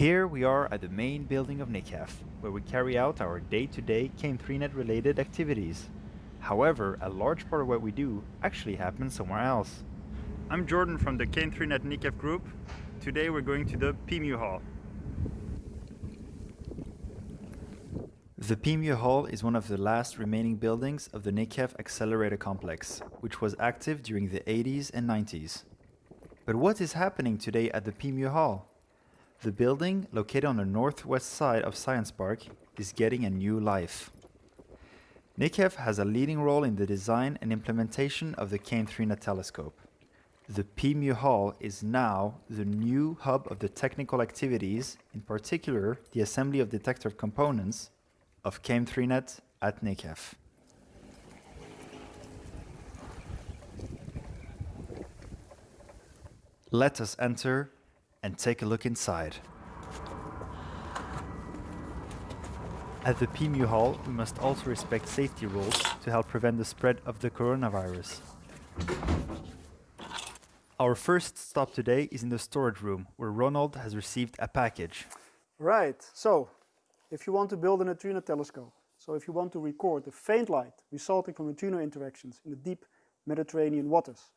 Here we are at the main building of Nikhef, where we carry out our day-to-day KM3net related activities. However, a large part of what we do actually happens somewhere else. I'm Jordan from the KM3net Nikhef group. Today we're going to the PMU Hall. The PMU Hall is one of the last remaining buildings of the Nikhef Accelerator Complex, which was active during the 80s and 90s. But what is happening today at the PMU Hall? The building, located on the northwest side of Science Park, is getting a new life. Nikhef has a leading role in the design and implementation of the KM3net telescope. The PMU Hall is now the new hub of the technical activities, in particular the assembly of detector components of KM3net at Nikhef. Let us enter and take a look inside. At the PMU Hall, we must also respect safety rules to help prevent the spread of the coronavirus. Our first stop today is in the storage room, where Ronald has received a package. Right, so if you want to build a neutrino telescope, so if you want to record the faint light resulting from neutrino interactions in the deep Mediterranean waters,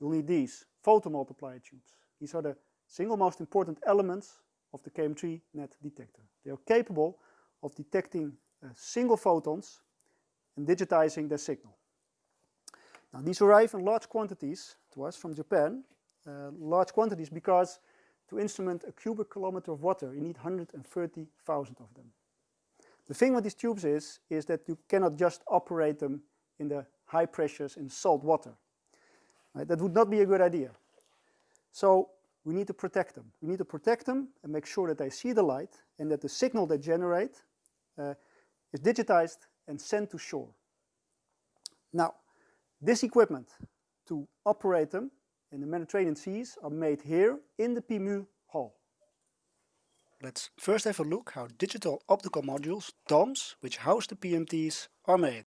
you'll need these photomultiplier tubes. These are the single most important elements of the KM3 net detector. They are capable of detecting uh, single photons and digitizing their signal. Now these arrive in large quantities to us from Japan, uh, large quantities because to instrument a cubic kilometer of water you need 130,000 of them. The thing with these tubes is, is that you cannot just operate them in the high pressures in salt water. Right? That would not be a good idea. So we need to protect them. We need to protect them and make sure that they see the light and that the signal they generate uh, is digitized and sent to shore. Now, this equipment to operate them in the Mediterranean seas are made here in the PMU Hall. Let's first have a look how digital optical modules, DOMs, which house the PMTs, are made.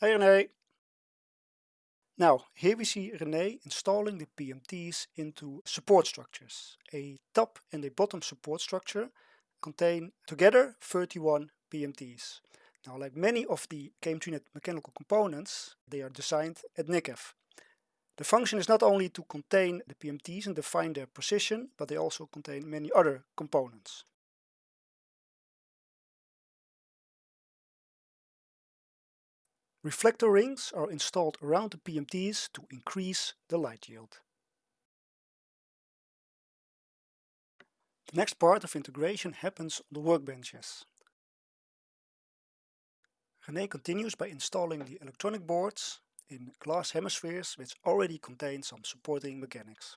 Hey René! Now, here we see René installing the PMTs into support structures. A top and a bottom support structure contain together 31 PMTs. Now, like many of the KM3net mechanical components, they are designed at Nikhef. The function is not only to contain the PMTs and define their position, but they also contain many other components. Reflector rings are installed around the PMTs to increase the light yield. The next part of integration happens on the workbenches. René continues by installing the electronic boards in glass hemispheres which already contain some supporting mechanics.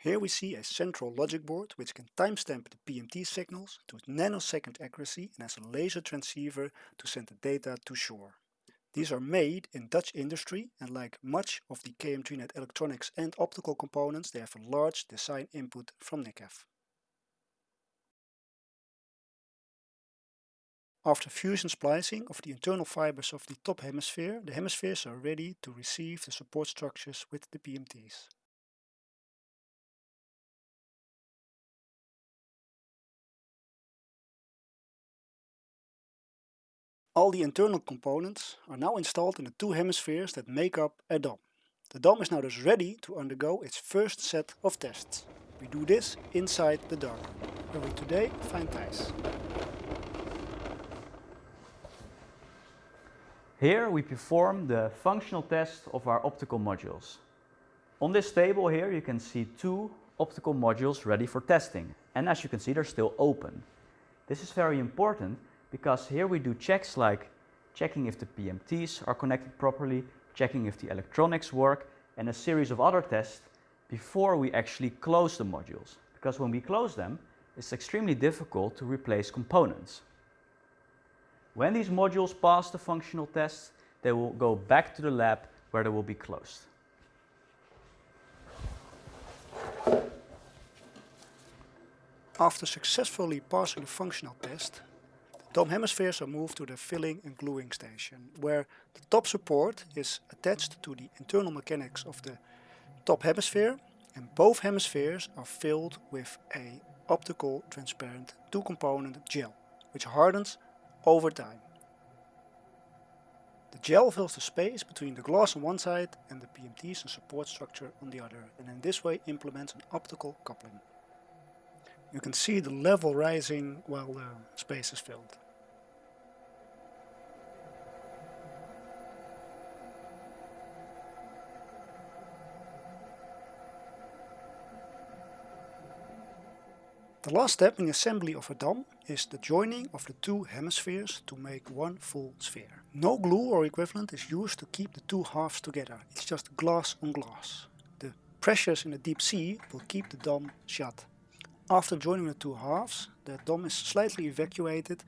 Here we see a central logic board which can timestamp the PMT signals to nanosecond accuracy and has a laser transceiver to send the data to shore. These are made in Dutch industry and like much of the KM3net electronics and optical components they have a large design input from Nikhef. After fusion splicing of the internal fibers of the top hemisphere, the hemispheres are ready to receive the support structures with the PMTs. All the internal components are now installed in the two hemispheres that make up a DOM. The DOM is now thus ready to undergo its first set of tests. We do this inside the dark, where we today find Thijs. Here we perform the functional test of our optical modules. On this table here you can see two optical modules ready for testing and as you can see they're still open. This is very important because here we do checks like checking if the PMTs are connected properly, checking if the electronics work and a series of other tests before we actually close the modules. Because when we close them, it's extremely difficult to replace components. When these modules pass the functional tests, they will go back to the lab where they will be closed. After successfully passing the functional test, the DOM hemispheres are moved to the filling and gluing station, where the top support is attached to the internal mechanics of the top hemisphere and both hemispheres are filled with a optical transparent two-component gel, which hardens over time. The gel fills the space between the glass on one side and the PMTs and support structure on the other and in this way implements an optical coupling. You can see the level rising while the space is filled. The last step in the assembly of a dome is the joining of the two hemispheres to make one full sphere. No glue or equivalent is used to keep the two halves together, it's just glass on glass. The pressures in the deep sea will keep the dome shut. After joining the two halves, the dome is slightly evacuated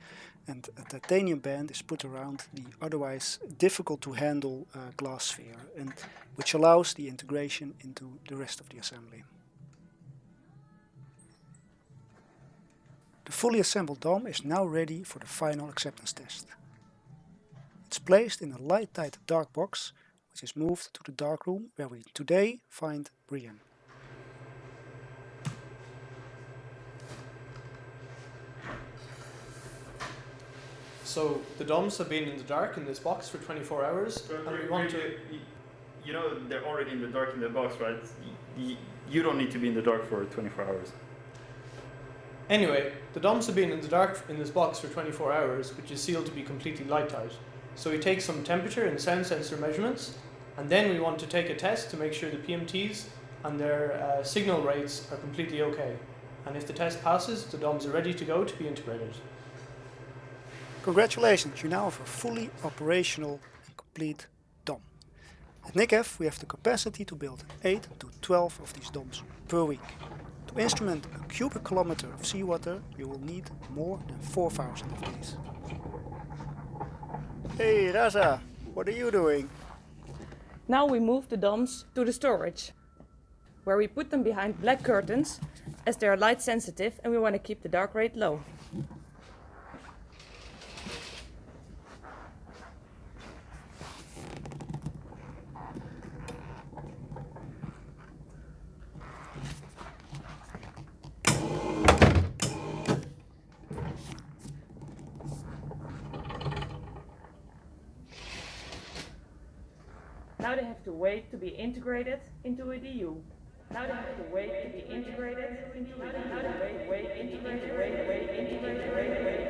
and a titanium band is put around the otherwise difficult to handle uh, glass sphere, and which allows the integration into the rest of the assembly. Fully assembled dome is now ready for the final acceptance test. It's placed in a light-tight dark box which is moved to the dark room where we today find Brian. So the domes have been in the dark in this box for 24 hours, and we want to. You know, they're already in the dark in the box, right? You, you don't need to be in the dark for 24 hours. Anyway, the domes have been in the dark in this box for 24 hours, which is sealed to be completely light tight. So we take some temperature and sound sensor measurements, and then we want to take a test to make sure the PMTs and their uh, signal rates are completely okay. And if the test passes, the DOMs are ready to go to be integrated. Congratulations, you now have a fully operational and complete DOM. At Nikhef we have the capacity to build 8 to 12 of these DOMs per week. To instrument a cubic kilometer of seawater you will need more than 4000 of these. Hey Raza, what are you doing? Now we move the domes to the storage, where we put them behind black curtains as they are light sensitive and we want to keep the dark rate low. Now they have to wait to be integrated into a DU. Now they have to wait to be integrated into a. Now they wait, wait, integrated, wait, wait, integrated, wait, wait.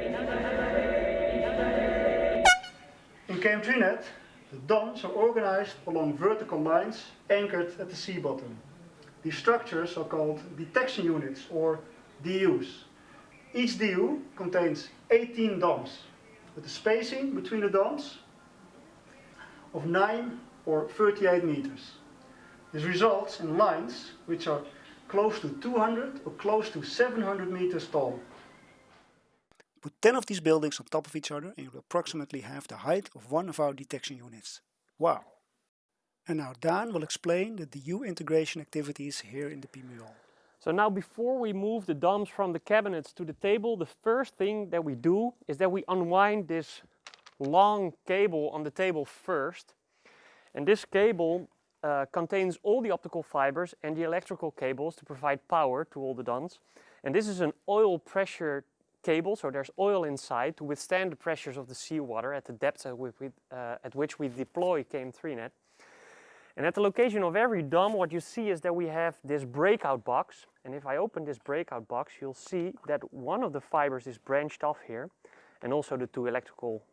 In KM3net, the domes are organized along vertical lines anchored at the sea bottom. These structures are called detection units or DUs. Each DU contains 18 DOMs, with a spacing between the DOMs of 9 or 38 meters. This results in lines which are close to 200 or close to 700 meters tall. Put 10 of these buildings on top of each other and you'll approximately have the height of one of our detection units. Wow! And now Dan will explain the DU integration activities here in the PMU Hall. So now before we move the domes from the cabinets to the table, the first thing that we do is that we unwind this long cable on the table first. And this cable uh, contains all the optical fibers and the electrical cables to provide power to all the domes. And this is an oil pressure cable, so there's oil inside to withstand the pressures of the seawater at the depth at, which we, uh, at which we deploy KM3net. And at the location of every dome, what you see is that we have this breakout box. And if I open this breakout box, you'll see that one of the fibers is branched off here, and also the two electrical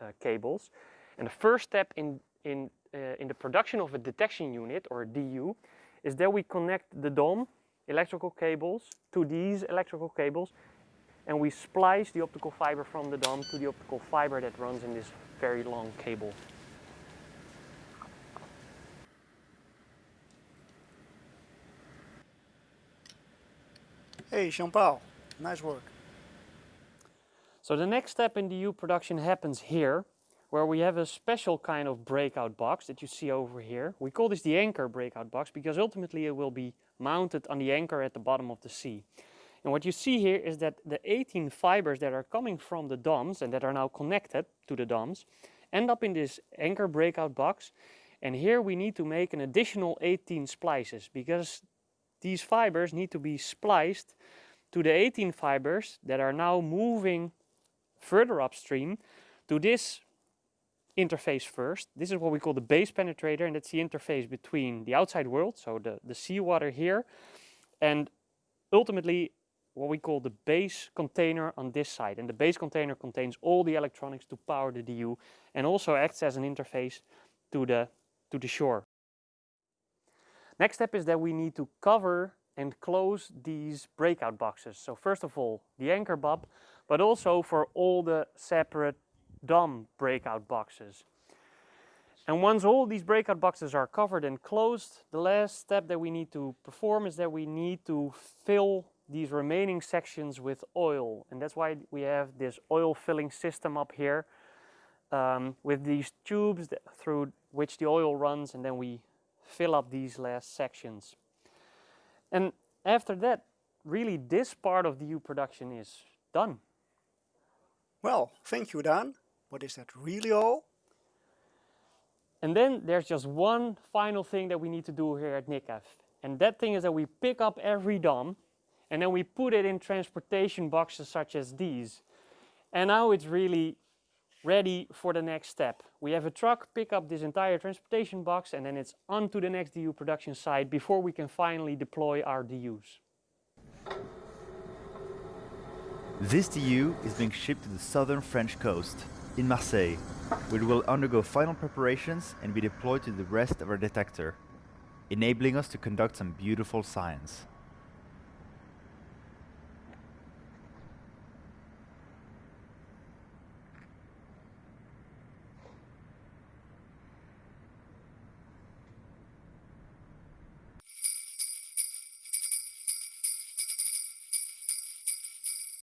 uh, cables. And the first step in, in, Eh, in the production of a detection unit, or a DU, is that we connect the DOM electrical cables to these electrical cables, and we splice the optical fiber from the DOM to the optical fiber that runs in this very long cable. Hey Jean-Paul, nice work. So the next step in DU production happens here, where we have a special kind of breakout box that you see over here. We call this the anchor breakout box because ultimately it will be mounted on the anchor at the bottom of the sea. And what you see here is that the 18 fibers that are coming from the DOMs and that are now connected to the DOMs end up in this anchor breakout box. And here we need to make an additional 18 splices because these fibers need to be spliced to the 18 fibers that are now moving further upstream to this interface first. This is what we call the base penetrator, and that's the interface between the outside world, so the, the seawater here, and ultimately what we call the base container on this side. And the base container contains all the electronics to power the DU and also acts as an interface to the, to the shore. Next step is that we need to cover and close these breakout boxes. So first of all, the anchor bob, but also for all the separate DOM breakout boxes. And once all these breakout boxes are covered and closed, the last step that we need to perform is that we need to fill these remaining sections with oil. And that's why we have this oil filling system up here um, with these tubes that, through which the oil runs and then we fill up these last sections. And after that, really this part of DU production is done. Well, thank you, Dan. But is that really all? And then there's just one final thing that we need to do here at Nikhef. And that thing is that we pick up every DOM and then we put it in transportation boxes such as these. And now it's really ready for the next step. We have a truck pick up this entire transportation box and then it's on to the next DU production site before we can finally deploy our DUs. This DU is being shipped to the southern French coast in Marseille, where it will undergo final preparations and be deployed to the rest of our detector, enabling us to conduct some beautiful science.